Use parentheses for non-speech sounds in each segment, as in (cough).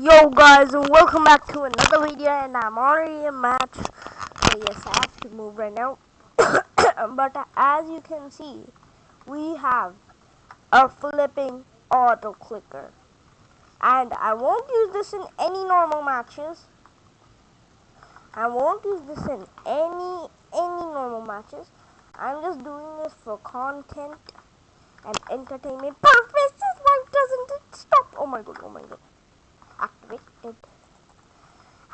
Yo guys welcome back to another video and I'm already in match. So yes I have to move right now. (coughs) But as you can see we have a flipping auto clicker. And I won't use this in any normal matches. I won't use this in any any normal matches. I'm just doing this for content and entertainment purposes. Why doesn't it stop? Oh my god oh my god activate it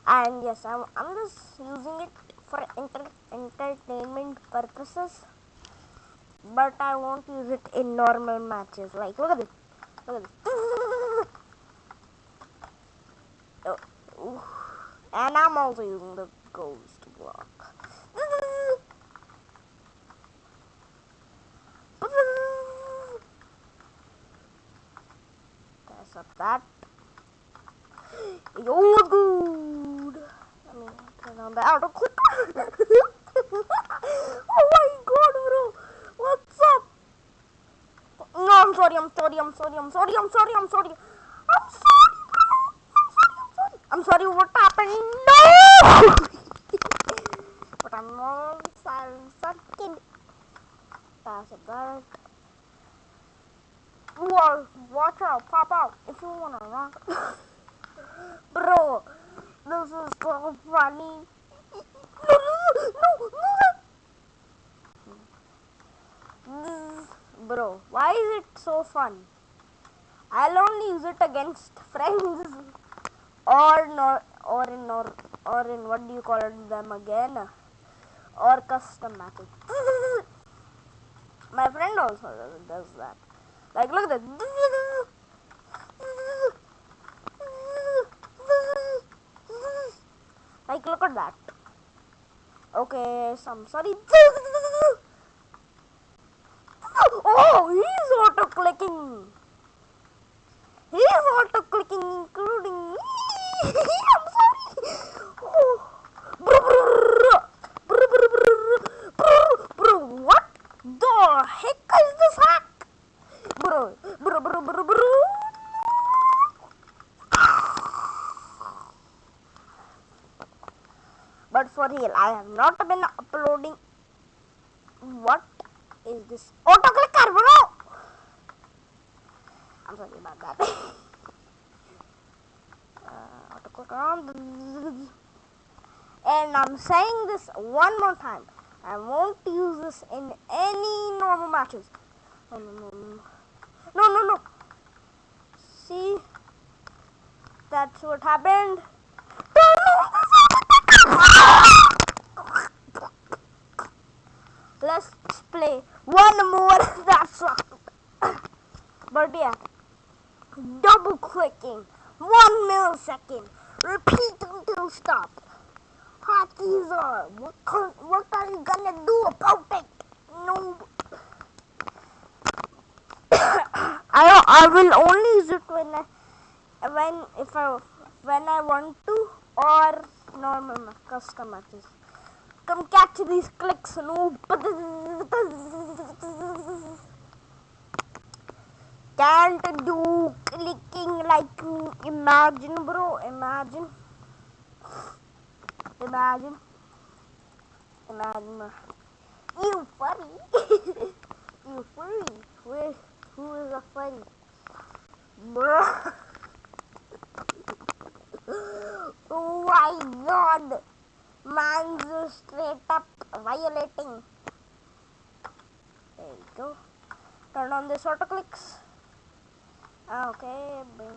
and yes I'm, I'm just using it for enter entertainment purposes. But I won't use it in normal matches. Like look at this. Look at this. Oh, and I'm also using the ghost block. Press up that Yo, good. Let me turn on the auto clicker. oh my god, bro. What's up? No, I'm sorry, I'm sorry, I'm sorry, I'm sorry, I'm sorry, I'm sorry. I'm sorry, bro. I'm sorry, I'm sorry. I'm sorry, what happened? No! but I'm not sorry, second. Pass it back. Whoa, watch out, pop out if you wanna rock. (laughs) Bro, this is so funny. No, no, no, no. Bro, why is it so fun? I'll only use it against (laughs) friends or not or in or or in what do you call it them again or custom matches. (laughs) My friend also does that. Like look at that. Like, look at that. Okay, some sorry. Oh, he's auto clicking. He's auto clicking, including me. I'm sorry. Oh. Bro, what the heck is this hack? Bro, bro, bro, bro, bro. But for real, I have not been uploading. What is this? Autoclicker, bro! I'm sorry about that. (laughs) uh, autoclicker on. (laughs) And I'm saying this one more time. I won't use this in any normal matches. No, no, no, no. No, no, no. See? That's what happened. Play one more (laughs) that's But yeah, double clicking, one millisecond, repeat until stop. Hotkeys are, what, what are you gonna do about it? No. (coughs) I, I will only use it when I, when, if I, when I want to or normal custom matches. Come catch these clicks, noob. Can't do clicking like imagine, bro. Imagine. Imagine. Imagine. You funny. (laughs) you funny. Where, who is a funny? Bro. (laughs) oh my god. Man's straight up violating. There you go. Turn on this auto clicks. Ah, okay, bring.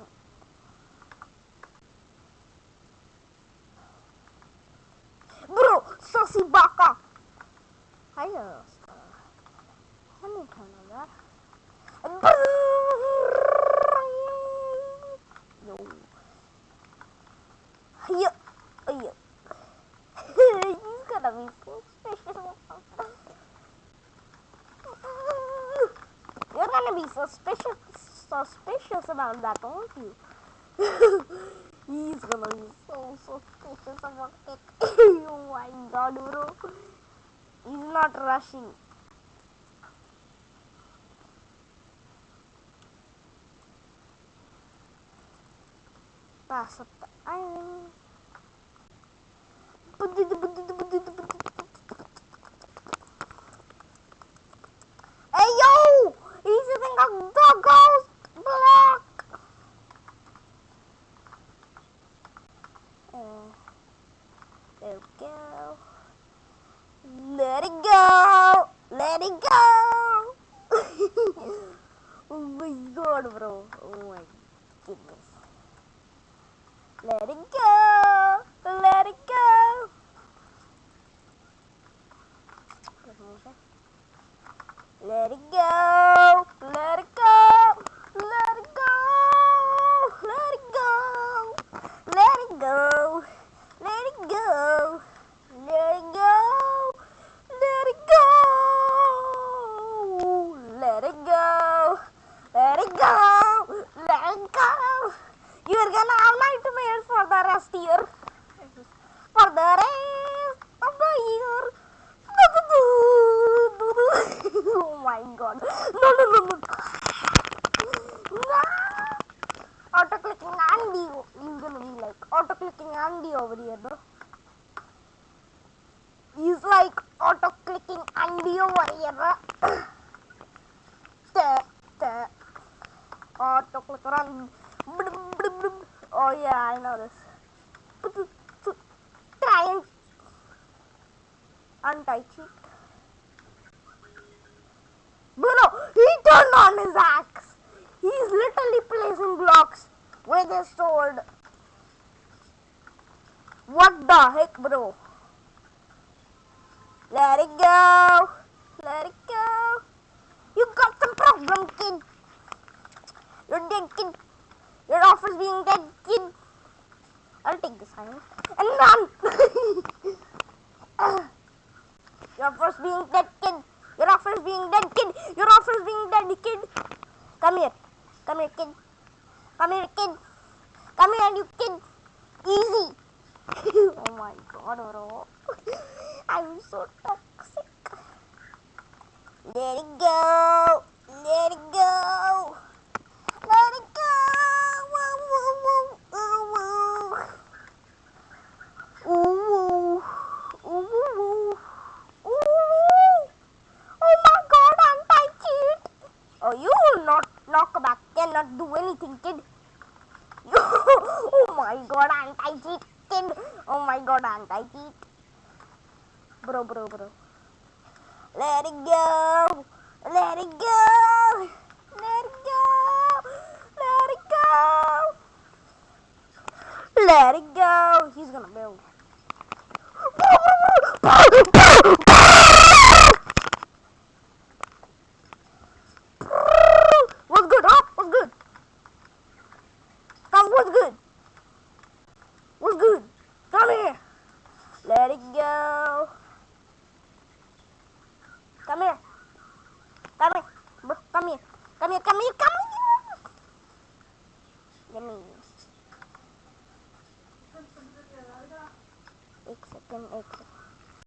Bro, Sussy Baka! Hiya, Let me turn on that. Yo. Hiya. Hiya gonna be suspicious. (laughs) You're gonna be suspicious, suspicious about that, aren't you? (laughs) He's gonna be so suspicious about it. (coughs) oh my god, bro. He's not rushing. Pass up the iron. Hey yo! He's using a the ghost block! Oh, there we go. Let it go! Let it go! (laughs) oh my god, bro. Oh my goodness. Let it go! Let it go! Let it go! You're gonna have nightmares for the rest year. For the rest of the year. (laughs) oh my god. (laughs) No, no, no, no. Auto clicking Andy. He's gonna be like auto clicking Andy over here, bro. He's like auto clicking Andy over here, bro. Auto click run. Oh yeah, I know this. Try and untie cheek. Bruno, he turned on his axe. He's literally placing blocks with his sword. What the heck, bro? Let it go. Let it go. You got some problem, kid. You're dead, kid. Being dead, kid. I'll take this iron and run. (laughs) Your first being dead, kid. Your offer's being dead, kid. Your offer's being dead, kid. Come here. Come here, kid. Come here, kid. Come here, you kid. Easy. (laughs) oh my god, bro. (laughs) I'm so toxic. Let it go. Let it go. Let it go. Woo, woo, woo, woo, woo. Ooh, woo. Ooh, woo, woo. Ooh, woo. Oh my god, anti-cheat. Oh, you will not knock back, cannot do anything, kid. oh my god, anti-cheat. Oh my god, anti-cheat. Bro, bro, bro. Let it go. Let it go. Let it go. Let it go. Let it go. He's gonna build. Meu caminho, caminho.